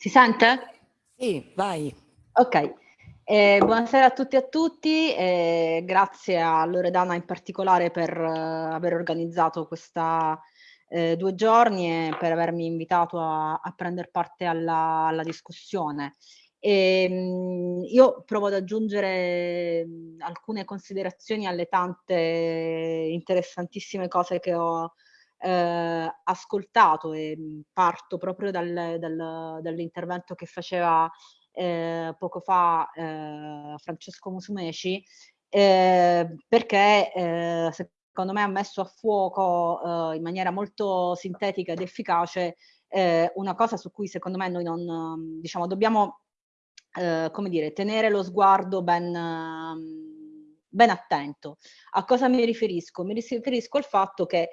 Si sente? Sì, vai. Ok. Eh, buonasera a tutti e a tutti, eh, grazie a Loredana in particolare per eh, aver organizzato questa eh, due giorni e per avermi invitato a, a prendere parte alla, alla discussione. E, ehm, io provo ad aggiungere alcune considerazioni alle tante interessantissime cose che ho eh, ascoltato e parto proprio dal, dal, dall'intervento che faceva eh, poco fa eh, Francesco Musumeci, eh, perché eh, secondo me ha messo a fuoco eh, in maniera molto sintetica ed efficace una cosa su cui secondo me noi non diciamo dobbiamo come dire tenere lo sguardo ben ben attento. A cosa mi riferisco? Mi riferisco al fatto che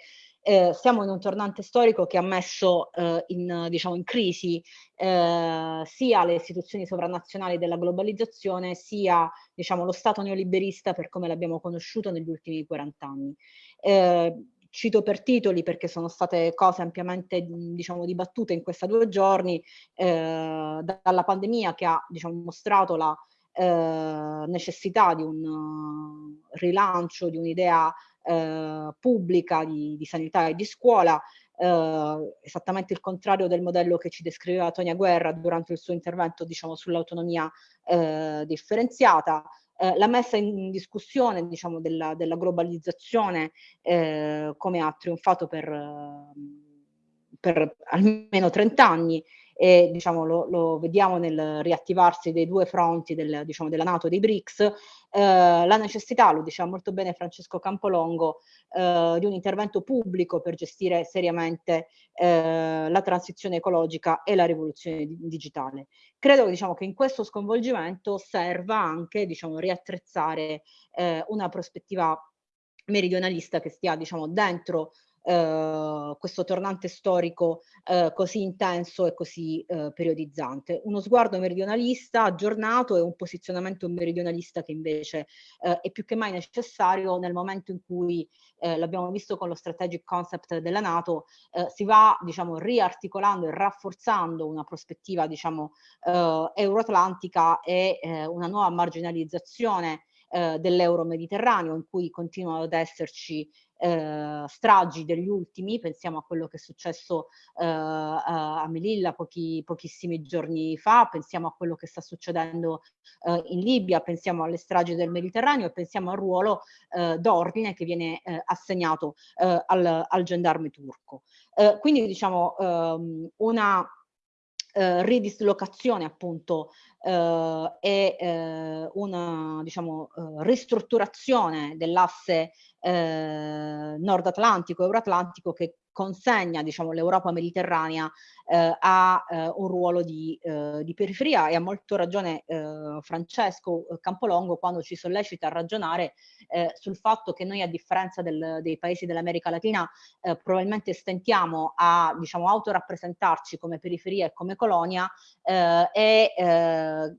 eh, siamo in un tornante storico che ha messo eh, in, diciamo, in, crisi eh, sia le istituzioni sovranazionali della globalizzazione sia diciamo, lo Stato neoliberista per come l'abbiamo conosciuto negli ultimi 40 anni. Eh, cito per titoli perché sono state cose ampiamente diciamo, dibattute in questi due giorni, eh, dalla pandemia che ha diciamo, mostrato la eh, necessità di un uh, rilancio, di un'idea eh, pubblica di, di, sanità e di scuola, eh, esattamente il contrario del modello che ci descriveva Tonia Guerra durante il suo intervento diciamo, sull'autonomia eh, differenziata, eh, la messa in discussione diciamo, della, della globalizzazione eh, come ha trionfato per, per almeno 30 anni e diciamo, lo, lo, vediamo nel riattivarsi dei due fronti del, diciamo, della Nato e dei BRICS, eh, la necessità, lo diceva molto bene Francesco Campolongo, eh, di un intervento pubblico per gestire seriamente eh, la transizione ecologica e la rivoluzione digitale. Credo diciamo, che in questo sconvolgimento serva anche diciamo, riattrezzare eh, una prospettiva meridionalista che stia diciamo, dentro eh, questo tornante storico eh, così intenso e così eh, periodizzante. Uno sguardo meridionalista aggiornato e un posizionamento meridionalista che invece eh, è più che mai necessario nel momento in cui, eh, l'abbiamo visto con lo strategic concept della Nato, si va diciamo, riarticolando e rafforzando una prospettiva diciamo, euroatlantica e una nuova marginalizzazione eh, dell'euro-mediterraneo in cui continuano ad esserci eh, stragi degli ultimi, pensiamo a quello che è successo eh, a Melilla pochi, pochissimi giorni fa, pensiamo a quello che sta succedendo eh, in Libia, pensiamo alle stragi del Mediterraneo e pensiamo al ruolo eh, d'ordine che viene eh, assegnato eh, al, al, gendarme turco. quindi diciamo ehm, una eh, ridislocazione appunto eh, e eh, una diciamo, eh, ristrutturazione dell'asse eh, nord atlantico, euroatlantico che consegna diciamo, l'Europa mediterranea eh, a eh, un ruolo di, eh, di, periferia e ha molto ragione eh, Francesco eh, Campolongo quando ci sollecita a ragionare eh, sul fatto che noi a differenza del, dei paesi dell'America Latina probabilmente stentiamo a diciamo, autorappresentarci come periferia e come colonia e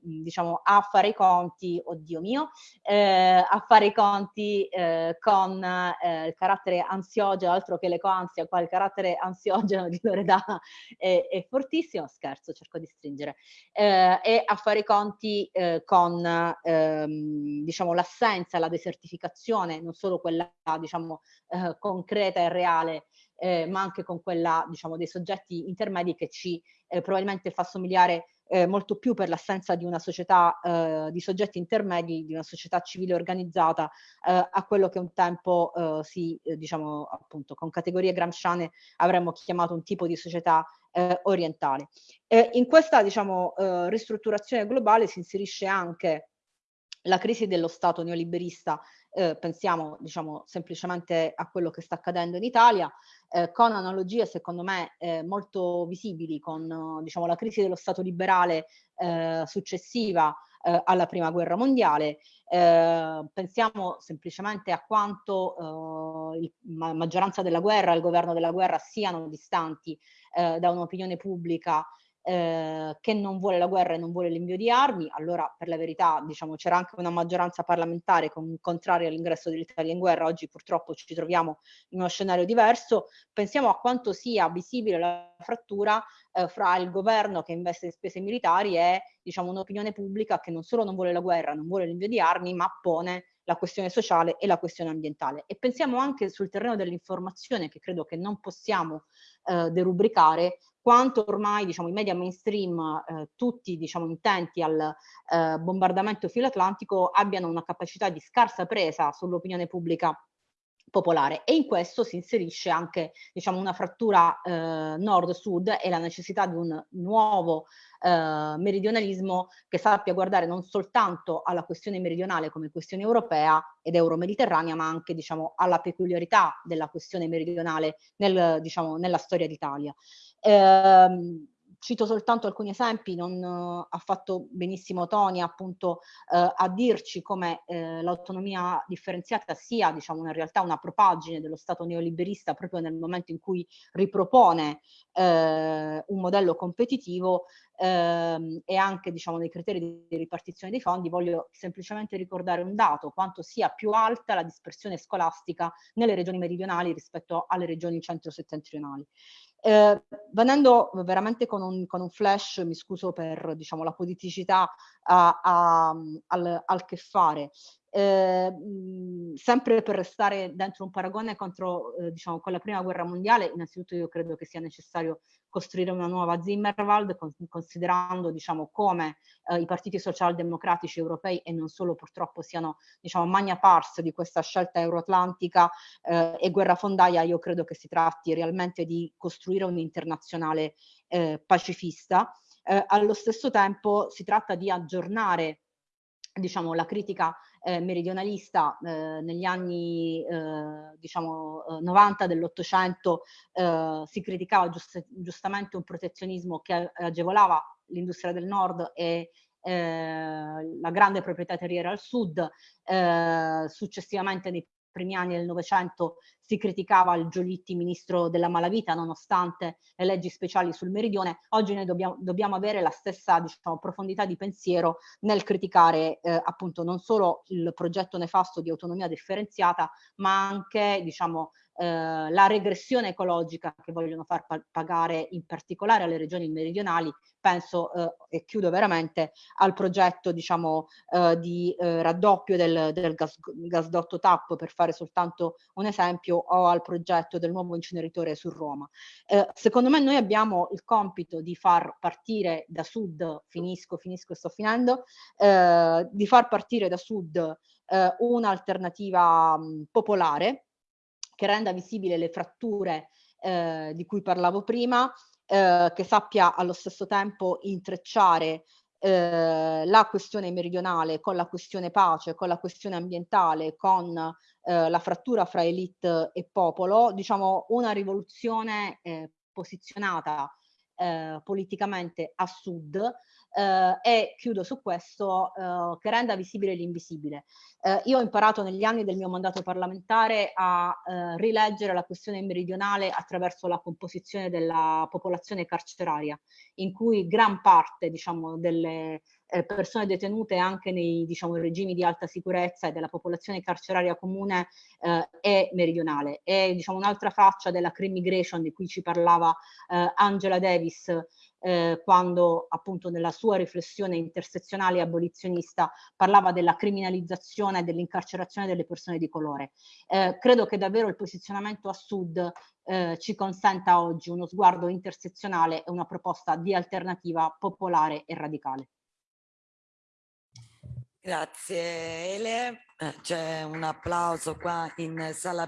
diciamo, a fare i conti, oddio mio, a fare i conti con il carattere ansiogeno, altro che l'ecoansia, qua il carattere ansiogeno di Loredana è, è fortissimo, scherzo, cerco di stringere, eh, e a fare i conti eh, con ehm, diciamo, l'assenza, la desertificazione, non solo quella diciamo, eh, concreta e reale, eh, ma anche con quella diciamo, dei soggetti intermedi che ci eh, probabilmente fa somigliare eh, molto più per l'assenza di una società eh, di soggetti intermedi, di una società civile organizzata eh, a quello che un tempo eh, si, eh, diciamo appunto, con categorie gramsciane avremmo chiamato un tipo di società eh, orientale. in questa diciamo, ristrutturazione globale si inserisce anche la crisi dello Stato neoliberista eh, pensiamo diciamo, semplicemente a quello che sta accadendo in Italia, eh, con analogie secondo me eh, molto visibili con diciamo, la crisi dello Stato liberale eh, successiva eh, alla Prima Guerra Mondiale. Eh, pensiamo semplicemente a quanto la maggioranza della guerra e il governo della guerra siano distanti da un'opinione pubblica eh, che non vuole la guerra e non vuole l'invio di armi, allora per la verità diciamo, c'era anche una maggioranza parlamentare con, contraria all'ingresso dell'Italia in guerra, oggi purtroppo ci troviamo in uno scenario diverso, pensiamo a quanto sia visibile la frattura eh, fra il governo che investe in spese militari e diciamo, un'opinione pubblica che non solo non vuole la guerra, non vuole l'invio di armi, ma pone la questione sociale e la questione ambientale. E pensiamo anche sul terreno dell'informazione, che credo che non possiamo eh, derubricare, quanto ormai diciamo, i media mainstream, eh, tutti diciamo, intenti al eh, bombardamento filo-atlantico, abbiano una capacità di scarsa presa sull'opinione pubblica popolare e in questo si inserisce anche diciamo, una frattura eh, nord-sud e la necessità di un nuovo eh, meridionalismo che sappia guardare non soltanto alla questione meridionale come questione europea ed euro-mediterranea ma anche diciamo, alla peculiarità della questione meridionale nel, diciamo, nella storia d'Italia. Eh, cito soltanto alcuni esempi, non uh, ha fatto benissimo Tony appunto uh, a dirci come uh, l'autonomia differenziata sia diciamo in realtà una propagine dello Stato neoliberista proprio nel momento in cui ripropone un modello competitivo ehm, e anche diciamo nei criteri di ripartizione dei fondi voglio semplicemente ricordare un dato, quanto sia più alta la dispersione scolastica nelle regioni meridionali rispetto alle regioni centro-settentrionali. Eh, venendo veramente con un, con un, flash, mi scuso per diciamo, la politicità a, a, al, al, che fare, eh, sempre per restare dentro un paragone contro, eh, diciamo, con la prima guerra mondiale, innanzitutto io credo che sia necessario costruire una nuova Zimmerwald, con, considerando diciamo, come eh, i partiti socialdemocratici europei e non solo purtroppo siano diciamo, magna pars di questa scelta euroatlantica eh, e guerrafondaia, io credo che si tratti realmente di costruire un'internazionale eh, pacifista. Allo stesso tempo si tratta di aggiornare diciamo, la critica eh, meridionalista eh, negli anni eh, diciamo, 90 eh, dell'Ottocento eh, si criticava giust giustamente un protezionismo che agevolava l'industria del nord e eh, la grande proprietà terriera al sud, successivamente nei primi anni del Novecento si criticava il Giolitti ministro della malavita nonostante le leggi speciali sul meridione, oggi noi dobbiamo, dobbiamo avere la stessa diciamo, profondità di pensiero nel criticare eh, appunto non solo il progetto nefasto di autonomia differenziata ma anche diciamo, eh, la regressione ecologica che vogliono far pagare in particolare alle regioni meridionali, penso eh, e chiudo veramente al progetto diciamo eh, di eh, raddoppio del, del gas, gasdotto TAP per fare soltanto un esempio o al progetto del nuovo inceneritore su Roma. Eh, secondo me noi abbiamo il compito di far partire da sud, finisco, finisco e sto finendo, eh, di far partire da sud un'alternativa popolare che renda visibile le fratture eh, di cui parlavo prima, eh, che sappia allo stesso tempo intrecciare eh, la questione meridionale con la questione pace, con la questione ambientale, con eh, la frattura fra elite e popolo, diciamo una rivoluzione eh, posizionata eh, politicamente a sud eh, e chiudo su questo, eh, che renda visibile l'invisibile. Eh, io ho imparato negli anni del mio mandato parlamentare a eh, rileggere la questione meridionale attraverso la composizione della popolazione carceraria, in cui gran parte diciamo, delle eh, persone detenute anche nei diciamo, regimi di alta sicurezza e della popolazione carceraria comune eh, è meridionale. È diciamo, un'altra faccia della crime migration di cui ci parlava eh, Angela Davis eh, quando appunto nella sua riflessione intersezionale e abolizionista parlava della criminalizzazione e dell'incarcerazione delle persone di colore. Eh, credo che davvero il posizionamento a sud eh, ci consenta oggi uno sguardo intersezionale e una proposta di alternativa popolare e radicale. Grazie Ele, eh, c'è un applauso qua in sala